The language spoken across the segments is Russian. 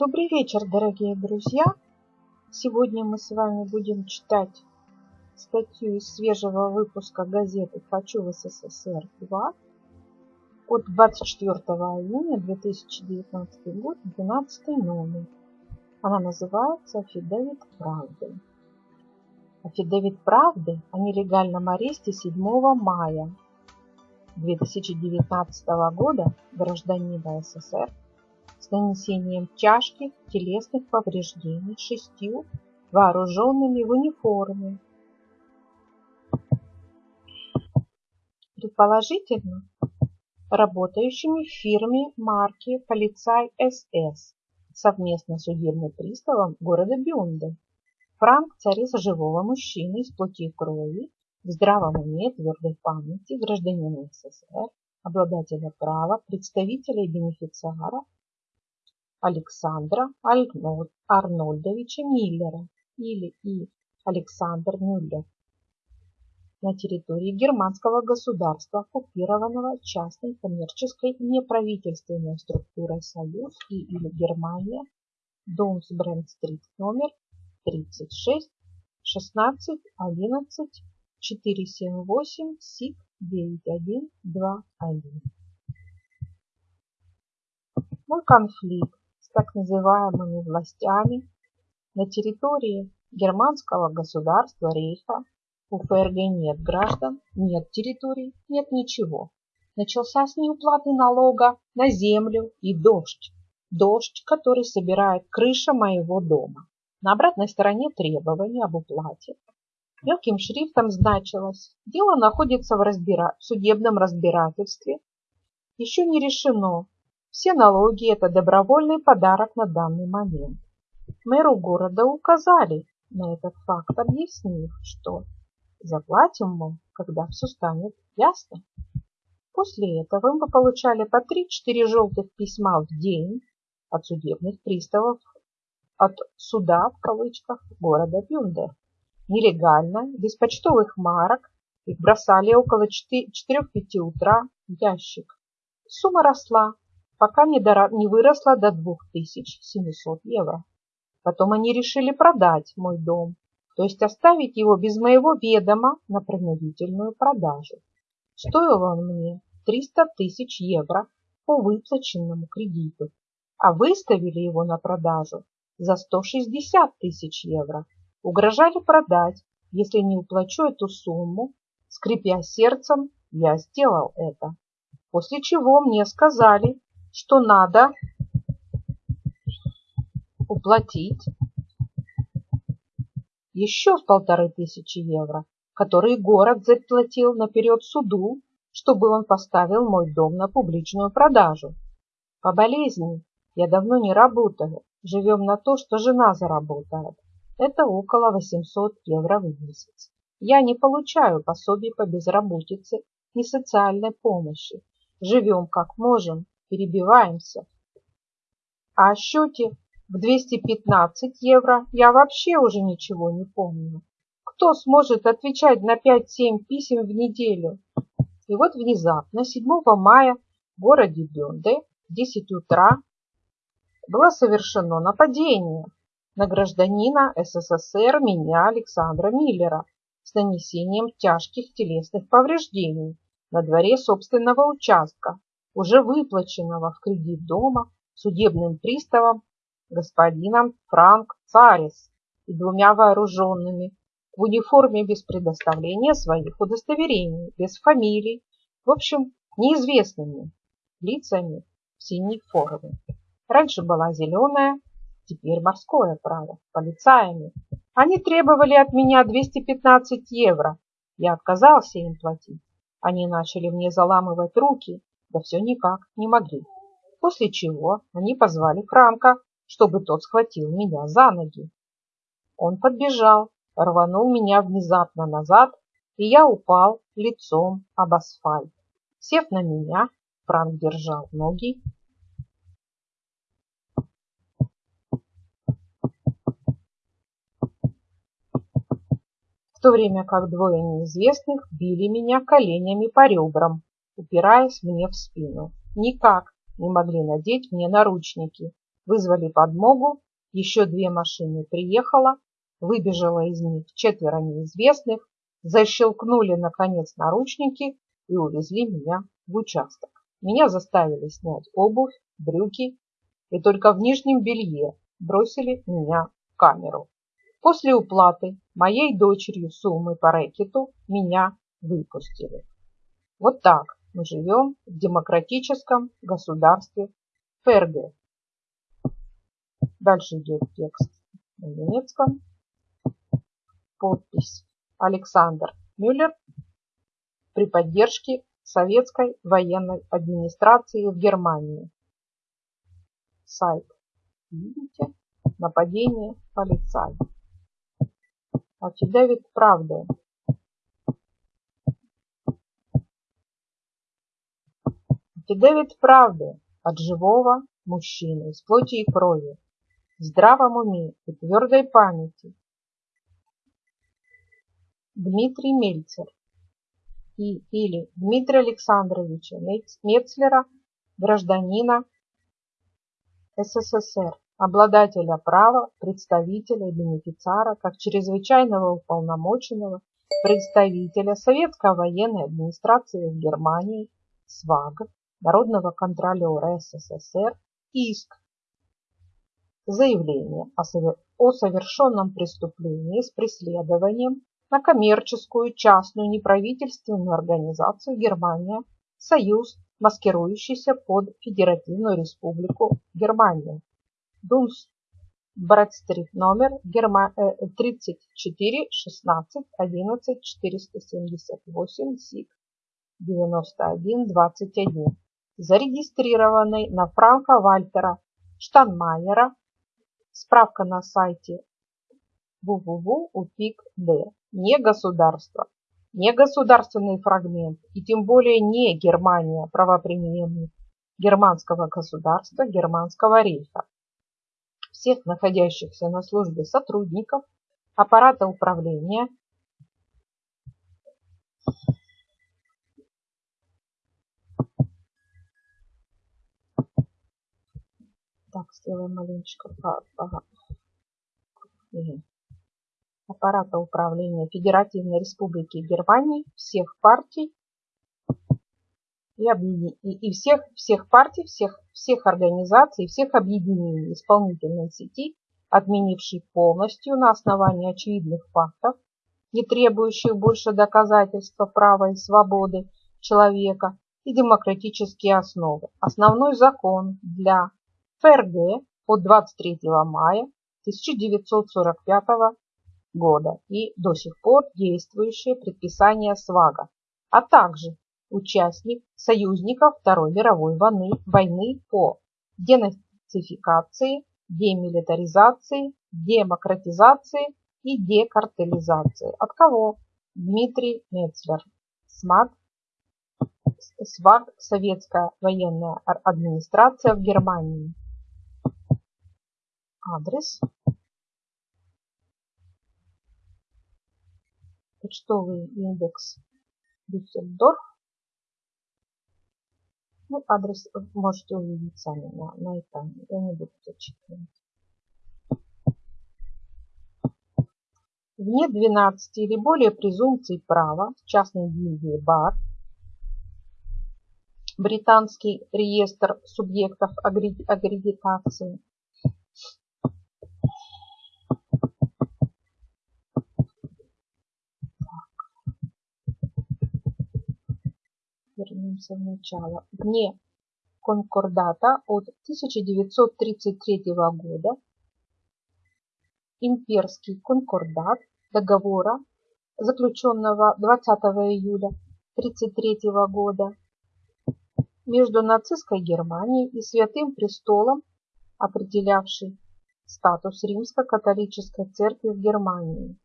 Добрый вечер, дорогие друзья! Сегодня мы с вами будем читать статью из свежего выпуска газеты «Хочу в СССР-2» от 24 июня 2019 год, 12 номер. Она называется «Афидевит правды». Афидевит правды о нелегальном аресте 7 мая 2019 года гражданина СССР с нанесением тяжких телесных повреждений шестью вооруженными в униформе. Предположительно, работающими в фирме марки «Полицай СС» совместно с судебным приставом города Бюнде. Франк – царец живого мужчины из плоти и крови, в здравом уме, твердой памяти, гражданина СССР, обладателя права, представителя и бенефициара Александра Арнольдовича Миллера или И. Александр Мюллер на территории германского государства, оккупированного частной коммерческой неправительственной структурой Союз и или Германия, Домсбренд-стрит номер 36, 16, 11, 478, СИК 9121. Мой конфликт так называемыми властями на территории германского государства Рейха у ФРГ нет граждан, нет территорий, нет ничего. Начался с неуплаты налога на землю и дождь. Дождь, который собирает крыша моего дома. На обратной стороне требования об уплате. Мелким шрифтом значилось, дело находится в, разбира... в судебном разбирательстве. Еще не решено, все налоги – это добровольный подарок на данный момент. Мэру города указали на этот факт, объяснив, что заплатим мы, когда все станет ясно. После этого мы получали по 3-4 желтых письма в день от судебных приставов, от суда, в кавычках, города Бюнде. Нелегально, без почтовых марок, их бросали около 4-5 утра в ящик. Сумма росла, пока не, дора... не выросла до 2700 евро. Потом они решили продать мой дом, то есть оставить его без моего ведома на принудительную продажу. Стоил он мне 300 тысяч евро по выплаченному кредиту, а выставили его на продажу за 160 тысяч евро. Угрожали продать, если не уплачу эту сумму. Скрипя сердцем, я сделал это. После чего мне сказали, что надо уплатить еще полторы тысячи евро, которые город заплатил наперед суду, чтобы он поставил мой дом на публичную продажу. По болезни я давно не работаю, живем на то, что жена заработает. Это около 800 евро в месяц. Я не получаю пособий по безработице ни социальной помощи. Живем как можем, перебиваемся. А о счете в 215 евро я вообще уже ничего не помню. Кто сможет отвечать на 5-7 писем в неделю? И вот внезапно, 7 мая, в городе Бёнде, в 10 утра, было совершено нападение на гражданина СССР меня Александра Миллера с нанесением тяжких телесных повреждений на дворе собственного участка уже выплаченного в кредит дома судебным приставом господином Франк Царис и двумя вооруженными в униформе без предоставления своих удостоверений, без фамилий, в общем, неизвестными лицами в синей форме. Раньше была зеленая, теперь морское право, полицаями. Они требовали от меня 215 евро. Я отказался им платить. Они начали мне заламывать руки да все никак не могли. После чего они позвали Франка, чтобы тот схватил меня за ноги. Он подбежал, рванул меня внезапно назад, и я упал лицом об асфальт. Сев на меня, Франк держал ноги в то время как двое неизвестных били меня коленями по ребрам упираясь мне в спину. Никак не могли надеть мне наручники. Вызвали подмогу, еще две машины приехало, выбежало из них четверо неизвестных, защелкнули, наконец, наручники и увезли меня в участок. Меня заставили снять обувь, брюки и только в нижнем белье бросили меня в камеру. После уплаты моей дочерью суммы по рэкету меня выпустили. Вот так мы живем в демократическом государстве ФРГ. Дальше идет текст на немецком. Подпись Александр Мюллер при поддержке советской военной администрации в Германии. Сайт. Видите? Нападение полицая. Афидавит правды. Афидавит правды от живого мужчины из плоти и крови, в здравом уме и твердой памяти. Дмитрий Мельцер и или Дмитрия Александровича Мецлера, гражданина СССР, обладателя права представителя и бенефициара как чрезвычайного уполномоченного представителя Советской военной администрации в Германии СВАГ, Народного контролера СССР, иск. Заявление о совершенном преступлении с преследованием на коммерческую, частную, неправительственную организацию Германия, Союз, маскирующийся под Федеративную Республику Германия. Дунс Брэдстрит номер Герма... 34 16 11 478 СИК 91 21 зарегистрированный на Франка Вальтера Штанмайера. Справка на сайте www.upik.d. Не государство, не государственный фрагмент и тем более не Германия, правопримененный германского государства, германского рейха всех находящихся на службе сотрудников аппарата управления Так, сделаем маленечко аппарата управления Федеративной Республики Германии всех партий. И, объедин... и всех, всех партий, всех, всех организаций, всех объединений исполнительной сети, отменившей полностью на основании очевидных фактов, не требующих больше доказательства права и свободы человека и демократические основы. Основной закон для ФРГ от 23 мая 1945 года и до сих пор действующие предписания СВАГа, а также участник союзников Второй мировой войны, войны по денацификации, демилитаризации, демократизации и декартелизации. От кого? Дмитрий Мецлер. СМАТ. СВАГ. Советская военная администрация в Германии. Адрес. Почтовый индекс Дюссельдорф. Ну, адрес можете увидеть сами на, на экране. Я не буду зачитывать. Вне 12 или более презумпций права, в частной гильдии БАР, британский реестр субъектов аккредитации, вернемся в начало, вне конкордата от 1933 года, имперский конкордат договора, заключенного 20 июля 1933 года между нацистской Германией и Святым Престолом, определявший статус римско-католической церкви в Германии.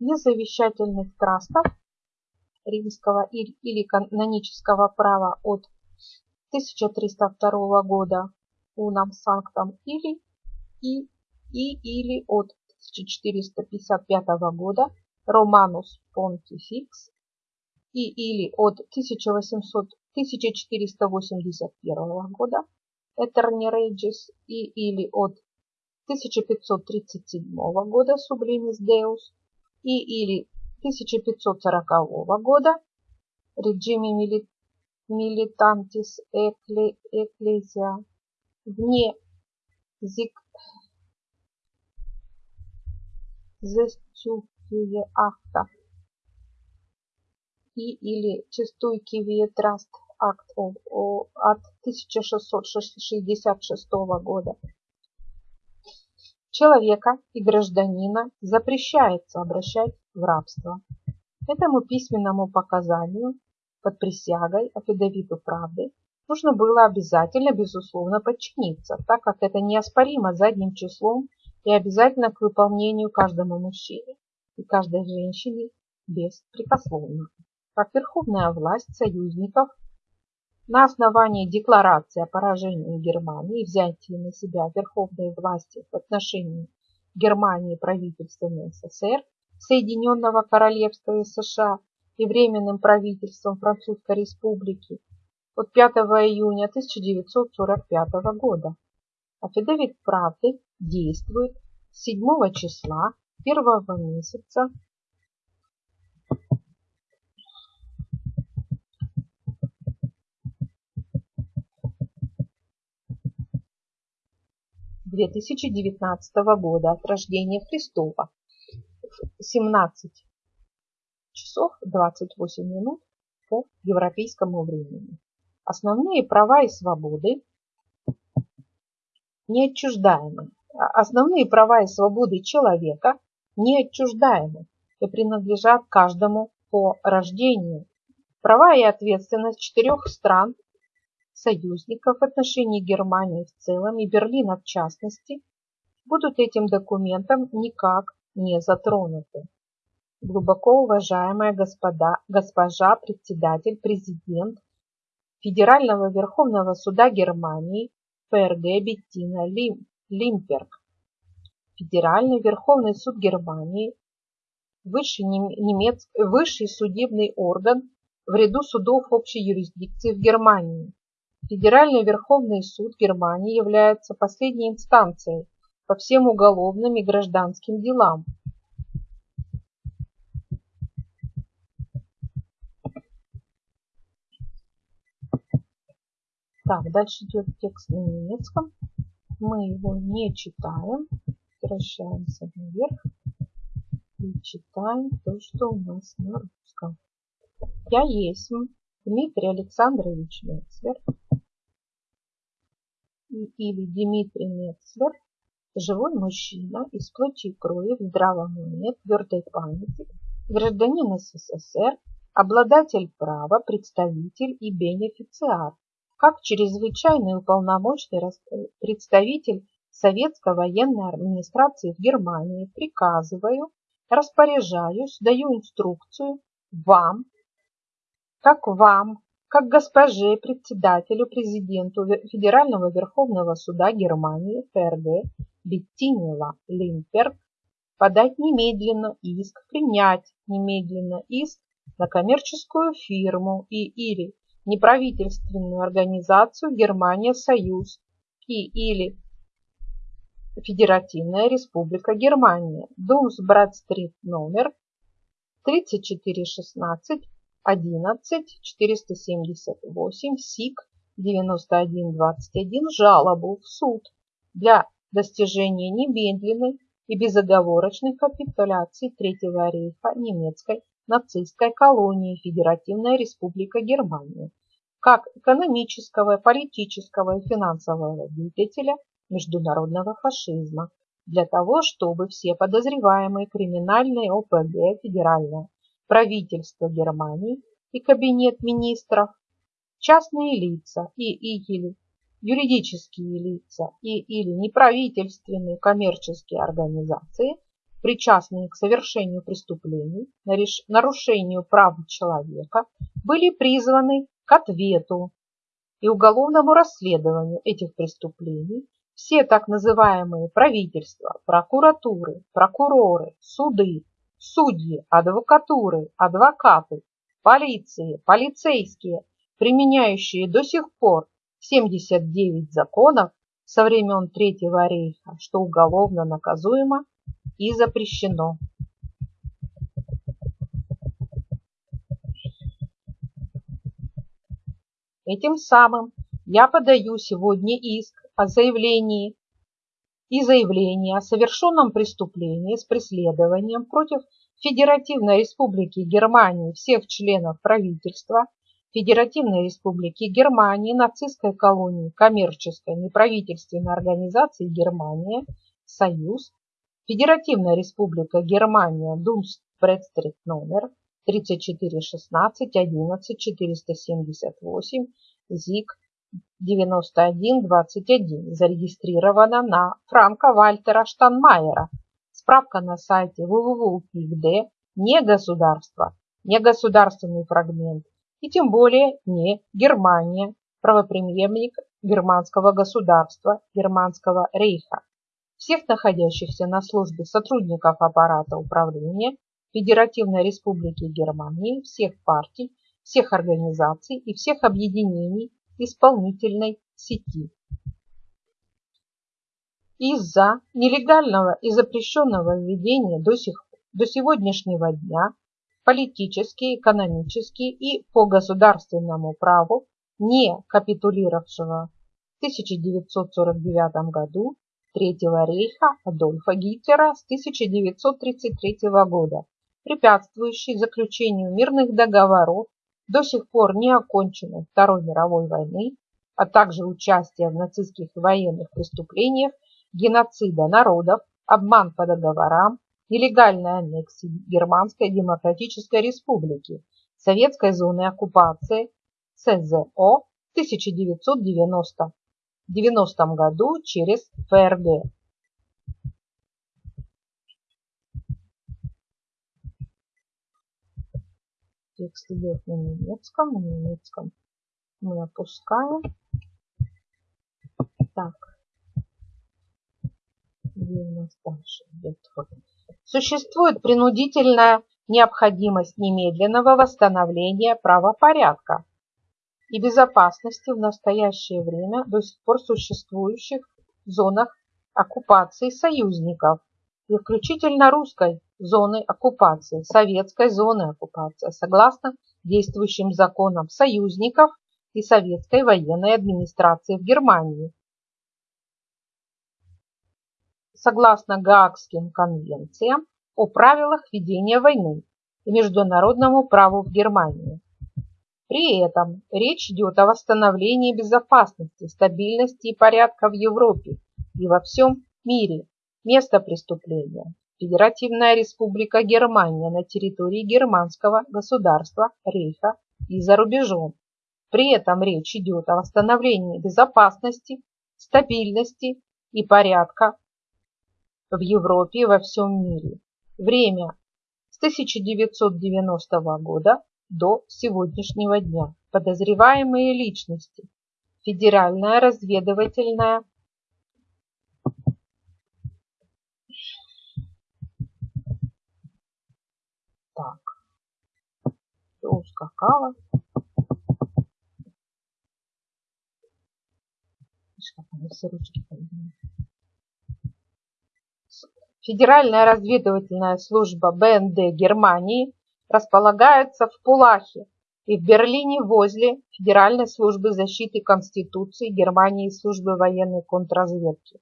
Без завещательных трастов римского или канонического права от 1302 года унам санктом или и, и или от 1455 года Романус Понтификс и или от 1800, 1481 года Этерни Рейджис и или от 1537 года Sublimis Deus и или 1540 года. Regime Militantis Ecclesia вне застюкие акта. И или Чистуйкивие Траст акт от 1666 года. Человека и гражданина запрещается обращать в рабство. Этому письменному показанию под присягой афидовиту правды нужно было обязательно, безусловно, подчиниться, так как это неоспоримо задним числом и обязательно к выполнению каждому мужчине и каждой женщине беспрекословно. Как верховная власть союзников на основании декларации о поражении Германии и взятии на себя верховной власти в отношении Германии правительством СССР, Соединенного Королевства США и Временным правительством Французской Республики от 5 июня 1945 года. Афидевит правды действует с 7 числа первого месяца 2019 года от рождения Христова 17 часов 28 минут по европейскому времени. Основные права и свободы неотчуждаемы. Основные права и свободы человека неотчуждаемы и принадлежат каждому по рождению. Права и ответственность четырех стран союзников в отношении Германии в целом и Берлина в частности будут этим документом никак не затронуты. Глубоко уважаемая господа, госпожа председатель, президент Федерального Верховного Суда Германии ФРГ Беттина Лим, Лимперг, Федеральный Верховный Суд Германии, высший, немец, высший судебный орган в ряду судов общей юрисдикции в Германии, Федеральный Верховный суд Германии является последней инстанцией по всем уголовным и гражданским делам. Так, дальше идет текст на немецком. Мы его не читаем. Возвращаемся наверх и читаем то, что у нас на русском. Я есть Дмитрий Александрович Мецлер или Дмитрий Мецлер, живой мужчина из плоти и крови в здравом уме, твердой памяти, гражданин СССР, обладатель права, представитель и бенефициар, как чрезвычайный уполномоченный представитель Советской военной администрации в Германии приказываю, распоряжаюсь, даю инструкцию вам как вам, как госпоже председателю президенту Федерального Верховного Суда Германии ФРГ Беттине Лимперг подать немедленно иск, принять немедленно иск на коммерческую фирму и или неправительственную организацию Германия Союз и или Федеративная Республика Германия, Думсбрат-стрит номер 3416 11 478 СИК 9121 жалобу в суд. Для достижения немедленной и безоговорочной капитуляции Третьего рейха немецкой нацистской колонии Федеративная Республика Германия как экономического, политического и финансового двигателя международного фашизма для того, чтобы все подозреваемые криминальные ОПГ Федеральная правительство Германии и Кабинет министров, частные лица и или юридические лица и или неправительственные коммерческие организации, причастные к совершению преступлений, нарушению прав человека, были призваны к ответу и уголовному расследованию этих преступлений. Все так называемые правительства, прокуратуры, прокуроры, суды, судьи, адвокатуры, адвокаты, полиции, полицейские, применяющие до сих пор 79 законов со времен Третьего рейха, что уголовно наказуемо и запрещено. Этим самым я подаю сегодня иск о заявлении и заявление о совершенном преступлении с преследованием против Федеративной Республики Германии всех членов правительства, Федеративной Республики Германии, нацистской колонии, коммерческой неправительственной организации Германия, Союз, Федеративная Республика Германия, Думспредстрит номер 3416 11 478 ЗИК 9121 зарегистрирована на Франка Вальтера Штанмайера. Справка на сайте www.pigd не государство, не государственный фрагмент и тем более не Германия, правоприемник германского государства, германского рейха. Всех находящихся на службе сотрудников аппарата управления Федеративной Республики Германии, всех партий, всех организаций и всех объединений исполнительной сети. Из-за нелегального и запрещенного введения до, сих, до сегодняшнего дня политически, экономически и по государственному праву не капитулировавшего в 1949 году Третьего рейха Адольфа Гитлера с 1933 года препятствующий заключению мирных договоров до сих пор не оконченной Второй мировой войны, а также участия в нацистских военных преступлениях, геноцида народов, обман по договорам, нелегальной аннексии Германской Демократической Республики, Советской зоны оккупации СЗО в 1990 90 году через ФРГ. Текст идет на немецком. На немецком мы опускаем. Так. Где у нас дальше идет? Существует принудительная необходимость немедленного восстановления правопорядка и безопасности в настоящее время до сих пор существующих зонах оккупации союзников и включительно русской зоны оккупации, советской зоны оккупации, согласно действующим законам союзников и советской военной администрации в Германии. Согласно Гаагским конвенциям о правилах ведения войны и международному праву в Германии. При этом речь идет о восстановлении безопасности, стабильности и порядка в Европе и во всем мире. Место преступления Федеративная Республика Германия на территории германского государства Рейха и за рубежом. При этом речь идет о восстановлении безопасности, стабильности и порядка в Европе и во всем мире. Время с 1990 года до сегодняшнего дня. Подозреваемые личности. Федеральная разведывательная Так. Все ускакало. Федеральная разведывательная служба БНД Германии располагается в Пулахе и в Берлине возле Федеральной службы защиты Конституции Германии и службы военной контрразведки.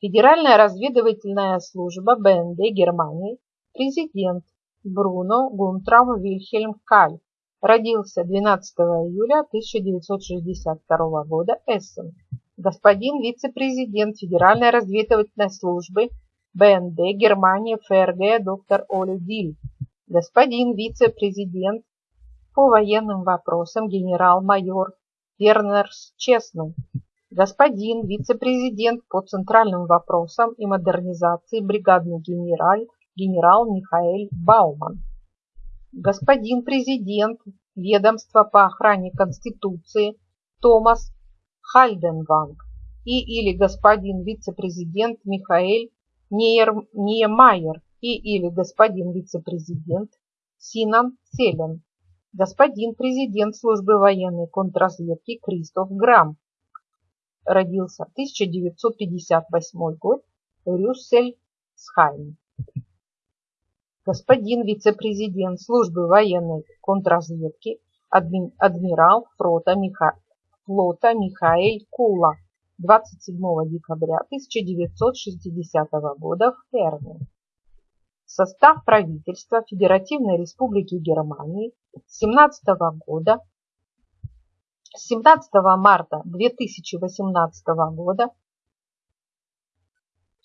Федеральная разведывательная служба БНД Германии, президент Бруно Гунтрам Вильхельм Каль. Родился 12 июля 1962 года Эссен. Господин вице-президент Федеральной разведывательной службы БНД Германии ФРГ доктор Оли Диль. Господин вице-президент по военным вопросам генерал-майор Вернерс Честный. Господин вице-президент по центральным вопросам и модернизации бригадный генераль генерал Михаэль Бауман. Господин президент ведомства по охране Конституции Томас Хальденванг и или господин вице-президент Михаэль Ниемайер и или господин вице-президент Синан Селен, господин президент службы военной контрразведки Кристоф Грамм, родился 1958 год, Рюссельсхайм. Господин вице-президент службы военной контрразведки, адми, адмирал флота, Миха, флота Михаил Кула 27 декабря 1960 года в Херне. Состав правительства Федеративной Республики Германии с 17 года с 17 марта 2018 года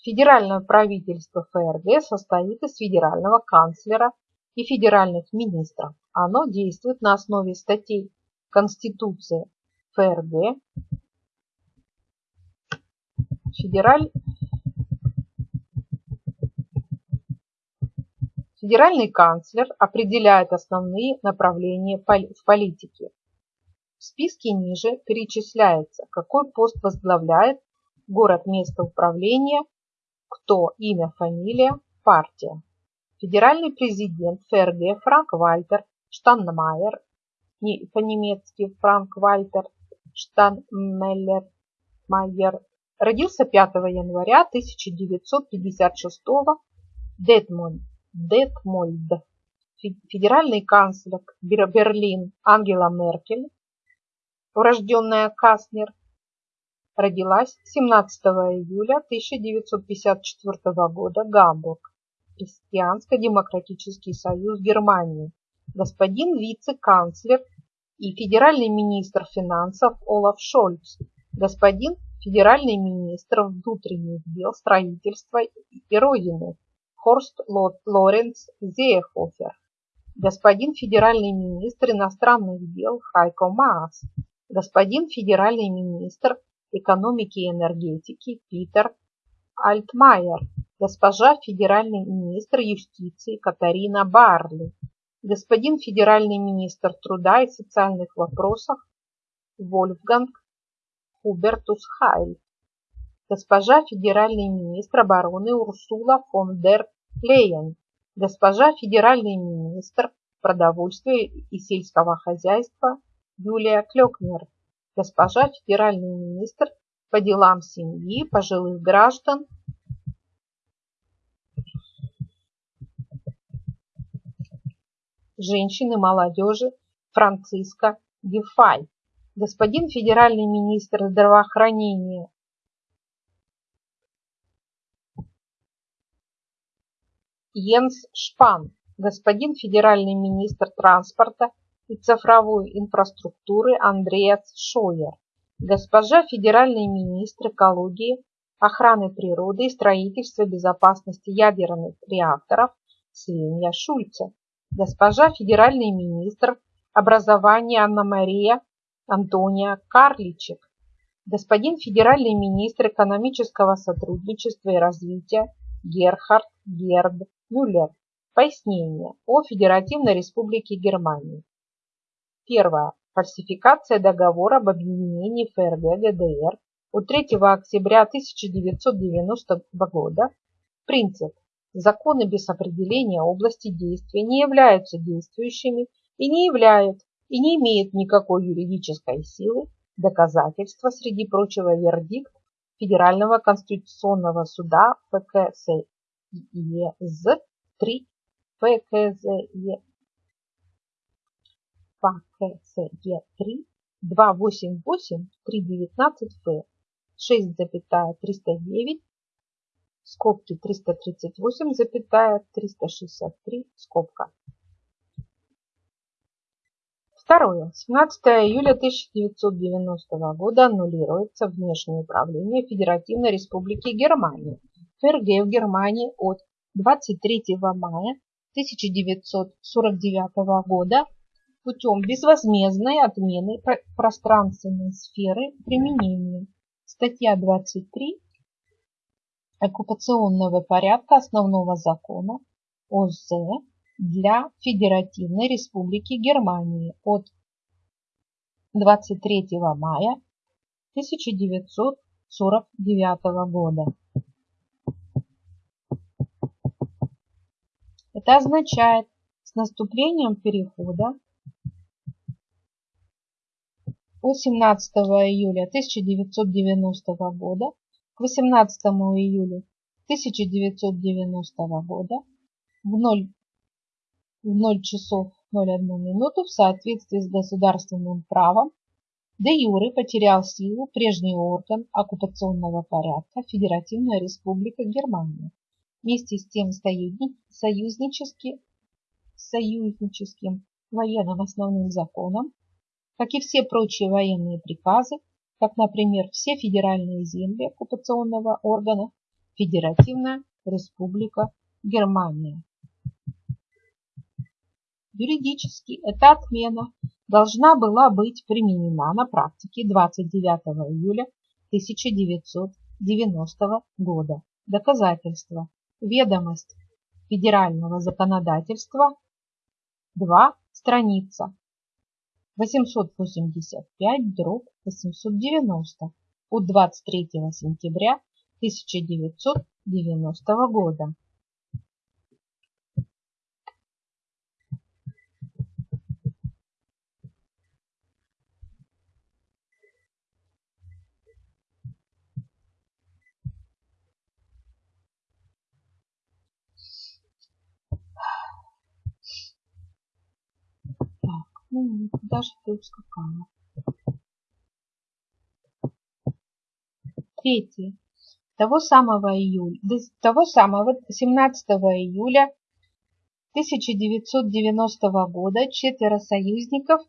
Федеральное правительство ФРГ состоит из федерального канцлера и федеральных министров. Оно действует на основе статей Конституции ФРГ, Федераль... Федеральный канцлер определяет основные направления в политике. В списке ниже перечисляется, какой пост возглавляет город место управления, кто имя, фамилия, партия. Федеральный президент ФРГ Франк Вальтер Штанмайер, не по-немецки Франк Вальтер Штанмеллер Майер, родился 5 января 1956 в Детмольд, Детмольд. Федеральный канцлер Берлин Ангела Меркель, урожденная Каснер, родилась 17 июля 1954 года Гамбург, Христианско-демократический союз Германии, господин вице-канцлер и федеральный министр финансов Олаф Шольц, господин федеральный министр внутренних дел, строительства и Родины Хорст Лоренц Зеехофер, господин федеральный министр иностранных дел Хайко Маас, господин федеральный министр экономики и энергетики Питер Альтмайер, госпожа федеральный министр юстиции Катарина Барли, господин федеральный министр труда и социальных вопросов Вольфганг Хубертус Хайль, госпожа федеральный министр обороны Урсула фон дер Лейен, госпожа федеральный министр продовольствия и сельского хозяйства Юлия Клёкнер, госпожа федеральный министр по делам семьи, пожилых граждан. Женщины, молодежи Франциска Гефай господин федеральный министр здравоохранения. Йенс Шпан, господин федеральный министр транспорта и цифровой инфраструктуры Андреас Шойер, госпожа федеральный министр экологии, охраны природы и строительства безопасности ядерных реакторов Свинья Шульце, госпожа федеральный министр образования Анна-Мария Антония Карличек, господин федеральный министр экономического сотрудничества и развития Герхард Герд Мюллер. Пояснение о Федеративной Республике Германии. Первое. Фальсификация договора об объединении ФРГ ГДР от 3 октября 1990 года. Принцип. Законы без определения области действия не являются действующими и не являют и не имеет никакой юридической силы доказательства, среди прочего, вердикт Федерального конституционного суда ФКСЕЗ 3 ФКЗЕ ФКСЕ 3 288 319 П 6,309 скобки 338, 363 скобка. Второе. 17 июля 1990 года аннулируется внешнее управление Федеративной Республики Германия ФРГ в Германии от 23 мая 1949 года путем безвозмездной отмены пространственной сферы применения. Статья 23 оккупационного порядка основного закона ОЗ для Федеративной Республики Германии от 23 мая 1949 года. Это означает, с наступлением перехода 18 июля 1990 года к 18 июля 1990 года в 0, в 0 часов 01 минуту в соответствии с государственным правом де юре потерял силу прежний орган оккупационного порядка Федеративная Республика Германия. Вместе с тем союзнически, союзническим военным основным законом, как и все прочие военные приказы, как, например, все федеральные земли оккупационного органа Федеративная Республика Германия. Юридически эта отмена должна была быть применена на практике 29 июля 1990 года. Доказательство. Ведомость федерального законодательства 2 страница 885 дробь 890 от 23 сентября 1990 года. Ну, куда же ты ускакала? Третье. Того самого июля, того самого 17 июля 1990 года четверо союзников,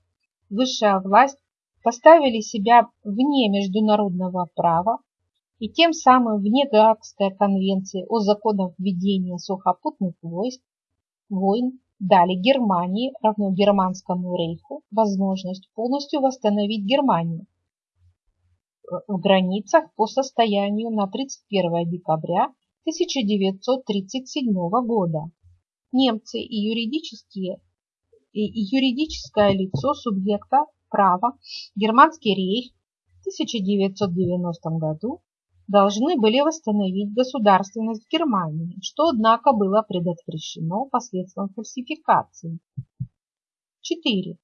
высшая власть, поставили себя вне международного права и тем самым вне Гаагской конвенции о законах введения сухопутных войск, войн дали Германии, равно Германскому рейху, возможность полностью восстановить Германию в границах по состоянию на 31 декабря 1937 года. Немцы и юридические и юридическое лицо субъекта права Германский рейх в 1990 году должны были восстановить государственность Германии, что, однако, было предотвращено посредством фальсификации. 4.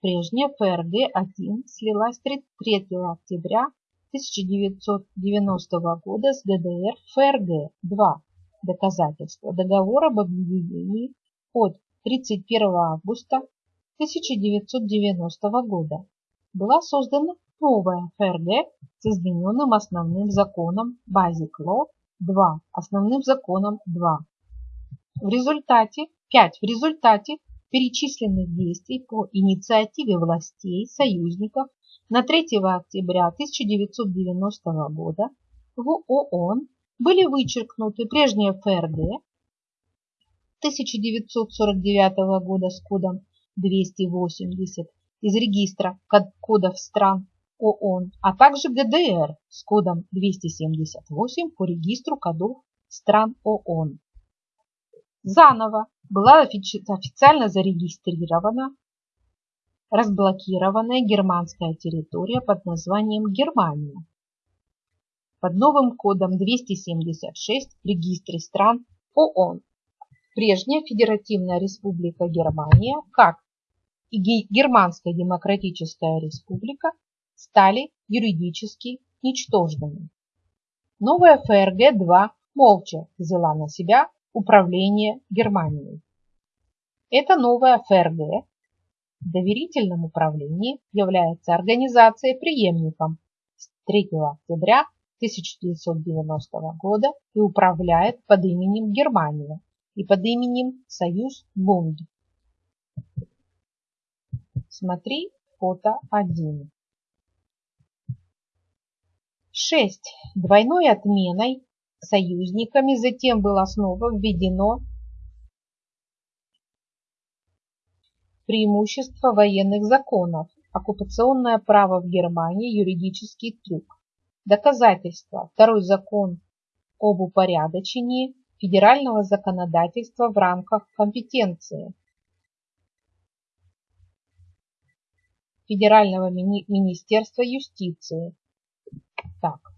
Прежняя ФРГ-1 слилась 3 октября 1990 года с ГДР ФРГ-2. Доказательство договора об объединении от 31 августа 1990 года. Была создана новая ФРГ с измененным основным законом Basic Law 2, основным законом 2. В результате, 5. В результате перечисленных действий по инициативе властей союзников на 3 октября 1990 года в ООН были вычеркнуты прежние ФРГ 1949 года с кодом 280 из регистра кодов стран ООН, а также ГДР с кодом 278 по регистру кодов стран ООН. Заново была официально зарегистрирована разблокированная германская территория под названием Германия под новым кодом 276 в регистре стран ООН. Прежняя Федеративная Республика Германия, как и Германская Демократическая Республика стали юридически ничтожными. Новая ФРГ-2 молча взяла на себя управление Германией. Эта новая ФРГ в доверительном управлении является организацией преемником с 3 октября 1990 года и управляет под именем Германия и под именем Союз Бунд. Смотри фото 1. 6. Двойной отменой союзниками затем было снова введено преимущество военных законов, оккупационное право в Германии, юридический трюк. Доказательство. Второй закон об упорядочении федерального законодательства в рамках компетенции Федерального мини Министерства юстиции. Так,